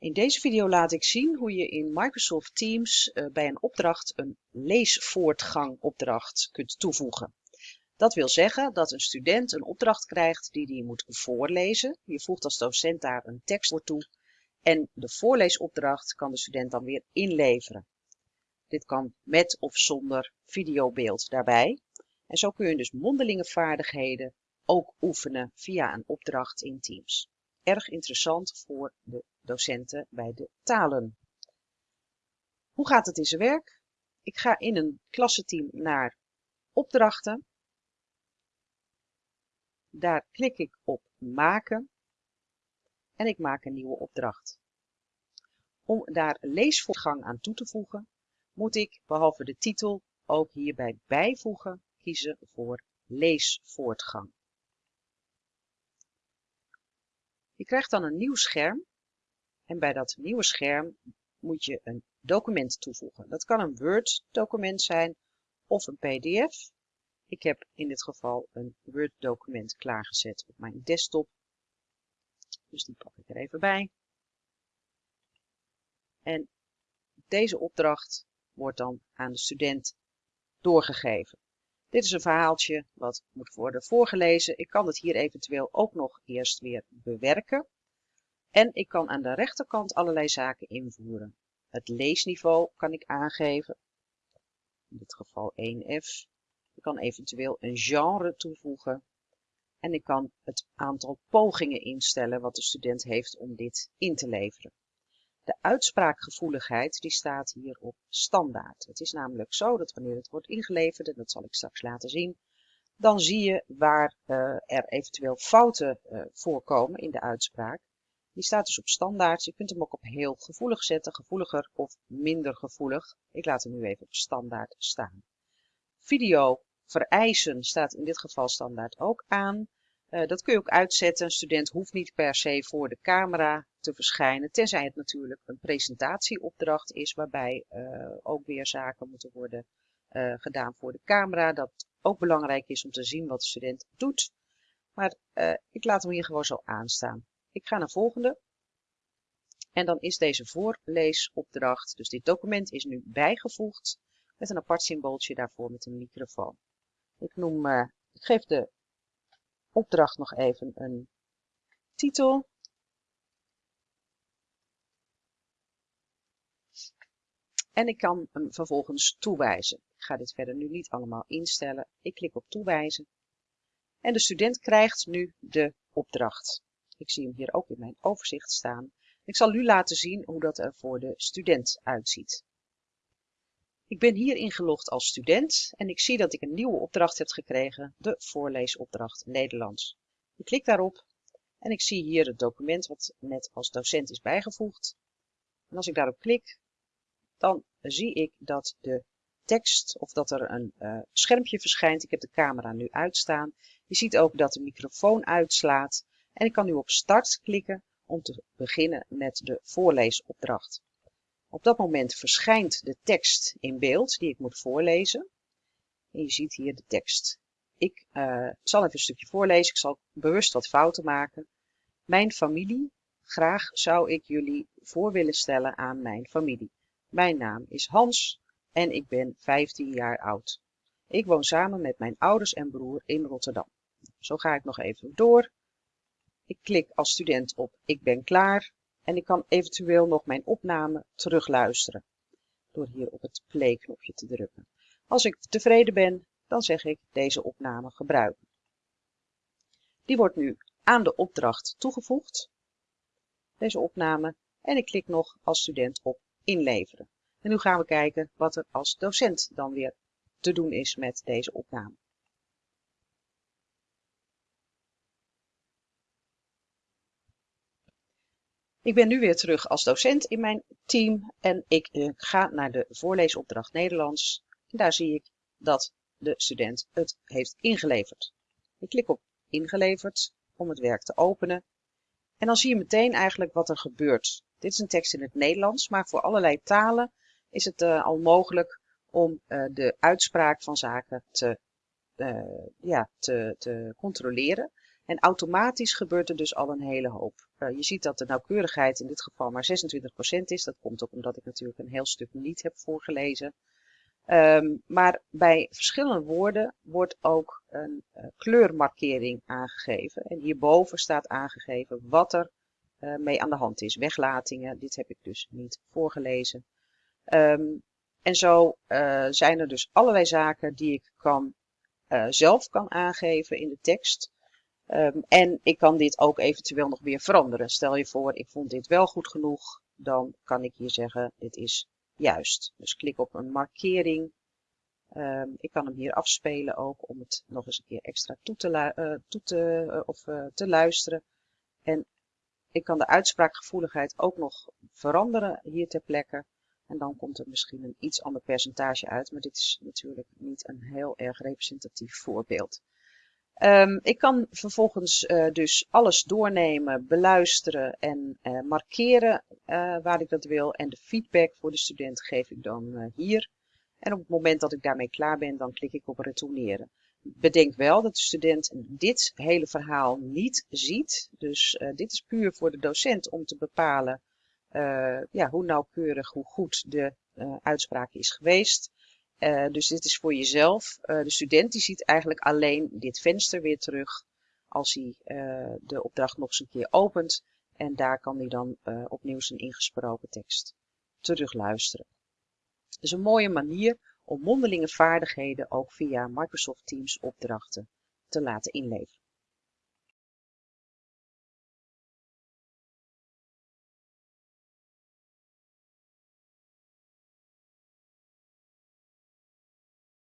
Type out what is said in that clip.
In deze video laat ik zien hoe je in Microsoft Teams uh, bij een opdracht een leesvoortgangopdracht kunt toevoegen. Dat wil zeggen dat een student een opdracht krijgt die hij moet voorlezen. Je voegt als docent daar een tekst voor toe en de voorleesopdracht kan de student dan weer inleveren. Dit kan met of zonder videobeeld daarbij. En zo kun je dus mondelinge vaardigheden ook oefenen via een opdracht in Teams. Erg interessant voor de docenten bij de talen. Hoe gaat het in zijn werk? Ik ga in een klassenteam naar opdrachten. Daar klik ik op maken en ik maak een nieuwe opdracht. Om daar leesvoortgang aan toe te voegen, moet ik behalve de titel ook hierbij bijvoegen kiezen voor leesvoortgang. Je krijgt dan een nieuw scherm en bij dat nieuwe scherm moet je een document toevoegen. Dat kan een Word document zijn of een PDF. Ik heb in dit geval een Word document klaargezet op mijn desktop. Dus die pak ik er even bij. En deze opdracht wordt dan aan de student doorgegeven. Dit is een verhaaltje wat moet worden voorgelezen. Ik kan het hier eventueel ook nog eerst weer bewerken. En ik kan aan de rechterkant allerlei zaken invoeren. Het leesniveau kan ik aangeven. In dit geval 1F. Ik kan eventueel een genre toevoegen. En ik kan het aantal pogingen instellen wat de student heeft om dit in te leveren. De uitspraakgevoeligheid die staat hier op standaard. Het is namelijk zo dat wanneer het wordt ingeleverd, en dat zal ik straks laten zien, dan zie je waar uh, er eventueel fouten uh, voorkomen in de uitspraak. Die staat dus op standaard. Je kunt hem ook op heel gevoelig zetten, gevoeliger of minder gevoelig. Ik laat hem nu even op standaard staan. Video vereisen staat in dit geval standaard ook aan. Uh, dat kun je ook uitzetten. Een student hoeft niet per se voor de camera te verschijnen, tenzij het natuurlijk een presentatieopdracht is, waarbij uh, ook weer zaken moeten worden uh, gedaan voor de camera. Dat ook belangrijk is om te zien wat de student doet. Maar ik laat hem hier gewoon zo aanstaan. Ik ga naar volgende. En dan is deze voorleesopdracht, dus dit document is nu bijgevoegd met een apart symbooltje daarvoor met een microfoon. Ik noem, ik geef de opdracht nog even een titel. En ik kan hem vervolgens toewijzen. Ik ga dit verder nu niet allemaal instellen. Ik klik op toewijzen. En de student krijgt nu de opdracht. Ik zie hem hier ook in mijn overzicht staan. Ik zal u laten zien hoe dat er voor de student uitziet. Ik ben hier ingelogd als student en ik zie dat ik een nieuwe opdracht heb gekregen, de voorleesopdracht Nederlands. Ik klik daarop en ik zie hier het document wat net als docent is bijgevoegd. En als ik daarop klik, dan zie ik dat de tekst of dat er een uh, schermpje verschijnt. Ik heb de camera nu uitstaan. Je ziet ook dat de microfoon uitslaat en ik kan nu op start klikken om te beginnen met de voorleesopdracht. Op dat moment verschijnt de tekst in beeld die ik moet voorlezen. En je ziet hier de tekst. Ik uh, zal even een stukje voorlezen. Ik zal bewust wat fouten maken. Mijn familie. Graag zou ik jullie voor willen stellen aan mijn familie. Mijn naam is Hans en ik ben 15 jaar oud. Ik woon samen met mijn ouders en broer in Rotterdam. Zo ga ik nog even door. Ik klik als student op ik ben klaar en ik kan eventueel nog mijn opname terugluisteren door hier op het play knopje te drukken. Als ik tevreden ben, dan zeg ik deze opname gebruiken. Die wordt nu aan de opdracht toegevoegd, deze opname, en ik klik nog als student op inleveren. En nu gaan we kijken wat er als docent dan weer te doen is met deze opname. Ik ben nu weer terug als docent in mijn team en ik uh, ga naar de voorleesopdracht Nederlands. En daar zie ik dat de student het heeft ingeleverd. Ik klik op ingeleverd om het werk te openen. En dan zie je meteen eigenlijk wat er gebeurt. Dit is een tekst in het Nederlands, maar voor allerlei talen is het uh, al mogelijk om uh, de uitspraak van zaken te, ja, te, te controleren. En automatisch gebeurt er dus al een hele hoop. Uh, je ziet dat de nauwkeurigheid in dit geval maar 26% is. Dat komt ook omdat ik natuurlijk een heel stuk niet heb voorgelezen. Um, maar bij verschillende woorden wordt ook een uh, kleurmarkering aangegeven. En hierboven staat aangegeven wat er uh, mee aan de hand is. Weglatingen, dit heb ik dus niet voorgelezen. Um, en zo zijn er dus allerlei zaken die ik kan, zelf kan aangeven in de tekst. Um, en ik kan dit ook eventueel nog weer veranderen. Stel je voor, ik vond dit wel goed genoeg. Dan kan ik hier zeggen, dit is juist. Dus klik op een markering. Um, ik kan hem hier afspelen ook om het nog eens een keer extra toe te, uh, toe te, uh, of, uh, te luisteren. En ik kan de uitspraakgevoeligheid ook nog veranderen hier ter plekke. En dan komt er misschien een iets ander percentage uit. Maar dit is natuurlijk niet een heel erg representatief voorbeeld. Um, ik kan vervolgens uh, dus alles doornemen, beluisteren en uh, markeren uh, waar ik dat wil. En de feedback voor de student geef ik dan hier. En op het moment dat ik daarmee klaar ben, dan klik ik op retourneren. Bedenk wel dat de student dit hele verhaal niet ziet. Dus dit is puur voor de docent om te bepalen ja, hoe nauwkeurig, hoe goed de uitspraak is geweest. Uh, dus dit is voor jezelf. Uh, de student die ziet eigenlijk alleen dit venster weer terug als hij uh, de opdracht nog eens een keer opent. En daar kan hij dan opnieuw zijn ingesproken tekst terugluisteren. Dus een mooie manier om mondelinge vaardigheden ook via Microsoft Teams opdrachten te laten inleveren.